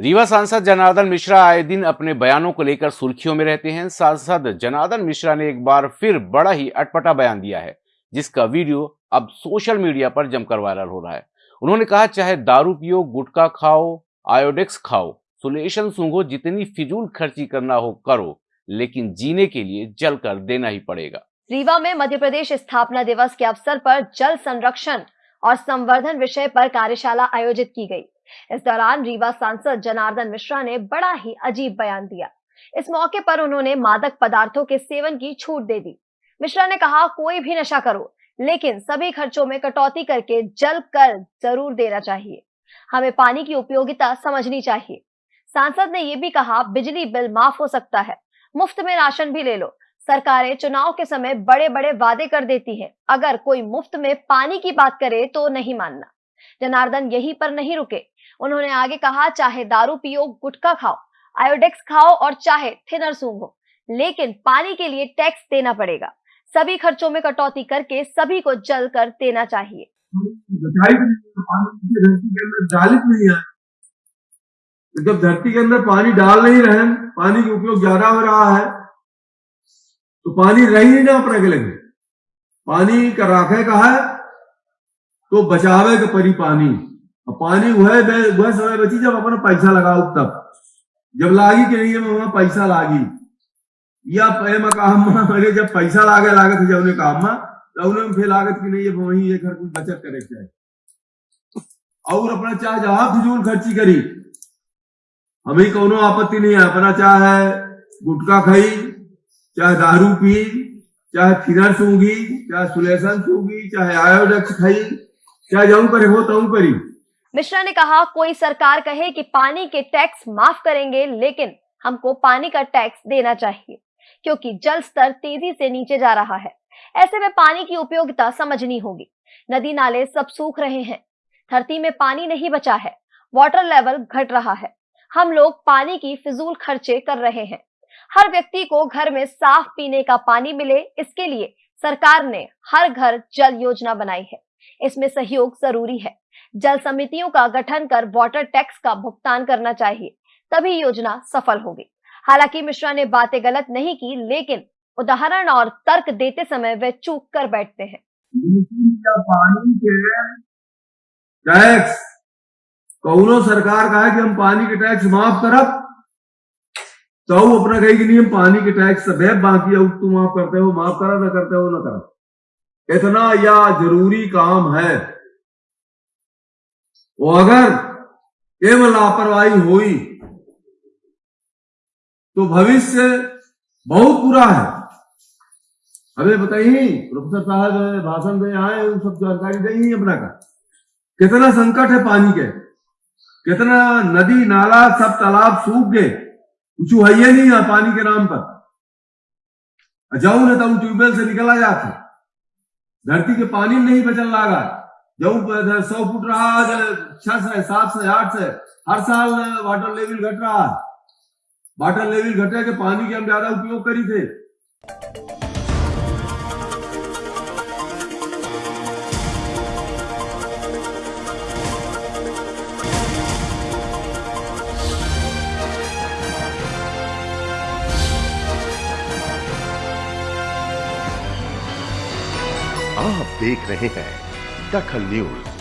रीवा सांसद जनार्दन मिश्रा आए दिन अपने बयानों को लेकर सुर्खियों में रहते हैं। सांसद जनार्दन मिश्रा ने एक बार फिर बड़ा ही अटपटा बयान दिया है, जिसका वीडियो अब सोशल मीडिया पर जमकर वायरल हो रहा है। उन्होंने कहा, चाहे दारू पियो, गुटखा खाओ, आयोडेक्स खाओ, सुलेशन सूंघो, जितनी फिजूल खर्ची करना हो करो, लेकिन जीने के लिए जल कर देना ही पड़ेगा। रीवा में मध्य प्रदेश स्थापना दिवस के अवसर पर जल संरक्षण और संवर्धन विषय पर कार्यशाला आयोजित की गई। इस दौरान रीवा सांसद जनार्दन मिश्रा ने बड़ा ही अजीब बयान दिया। इस मौके पर उन्होंने मादक पदार्थों के सेवन की छूट दे दी। मिश्रा ने कहा, कोई भी नशा करो, लेकिन सभी खर्चों में कटौती करके जल कर ज़रूर देना चाहिए। हमें पानी की उपयोगिता समझनी चाहिए। सांसद ने यह भी कहा, बिजली बिल माफ़ हो सकता है। मुफ़्त में राशन भी ले लो। सरकारें चुनाव के समय बड़े बड़े वादे कर देती है। अगर कोई मुफ़्त में पानी की बात करे तो नहीं मानना जनार्दन यहीं पर नहीं रुके। उन्होंने आगे कहा, चाहे दारू पियो, गुटखा खाओ, आयोडेक्स खाओ और चाहे थिनर सूंघो, लेकिन पानी के लिए टैक्स देना पड़ेगा। सभी खर्चों में कटौती करके सभी को जल कर देना चाहिए। जब धरती के अंदर पानी डाल नहीं रहे पानी का उपयोग ज़्यादा हो रहा है तो पानी रह ही ना अपने के लगे पानी का राखे का है? तो बचावे के परी पानी। पानी वह वह समय बची जब अपना पैसा लगाओ तब। जब लागी कि नहीं वहाँ पैसा लागी। या कहा अरे जब पैसा लागे लागत जब उन्हें कहा तो उन्हें फिर लागत की नहीं है वही घर कुछ बचत करे चाहे और अपना चाहे जहाँ फिजूल खर्ची करी। हमें कोनो आपत्ति नहीं है, अपना चाहे गुटखा खाई, चाहे दारू पी, चाहे फिनर सूँगी चाहे सुलेसन सूँगी चाहे आयोडेक्स खाई, चाहे जाऊँ करे हो तो करी मिश्रा ने कहा, कोई सरकार कहे कि पानी के टैक्स माफ़ करेंगे, लेकिन हमको पानी का टैक्स देना चाहिए, क्योंकि जल स्तर तेज़ी से नीचे जा रहा है। ऐसे में पानी की उपयोगिता समझनी होगी। नदी नाले सब सूख रहे हैं। धरती में पानी नहीं बचा है। वाटर लेवल घट रहा है। हम लोग पानी की फिजूल खर्चे कर रहे हैं। हर व्यक्ति को घर में साफ़ पीने का पानी मिले, इसके लिए सरकार ने हर घर जल योजना बनाई है। इसमें सहयोग ज़रूरी है। जल समितियों का गठन कर वाटर टैक्स का भुगतान करना चाहिए, तभी योजना सफल होगी। हालाँकि मिश्रा ने बातें गलत नहीं की, लेकिन उदाहरण और तर्क देते समय वे चूक कर बैठते हैं। टैक्स कौनो सरकार कहा कि हम पानी के टैक्स माफ़ करब? तो अपना कही कि नहीं, हम पानी के टैक्स सब है, बाकी अब तुम माफ़ करते हो, माफ़ करा, ना करते हो, ना करा। इतना या ज़रूरी काम है। वो अगर केवल लापरवाही हुई तो भविष्य बहुत बुरा है। हमें बताइए, प्रोफेसर साहब, भाषण में आए, उन सब जानकारी देंगे अपना का। कितना संकट है पानी के। कितना नदी, नाला, सब तालाब सूख गए। कुछ है नहीं है पानी के नाम पर। जाऊ ना तब ट्यूबवेल से निकला जाता धरती के पानी नहीं बचल लागा। जाऊ सौ फुट रहा छह से, सात से, आठ से, हर साल वाटर लेवल घट रहा है। वाटर लेवल घटे के पानी के हम ज़्यादा उपयोग करी थे। आप देख रहे हैं दखल न्यूज़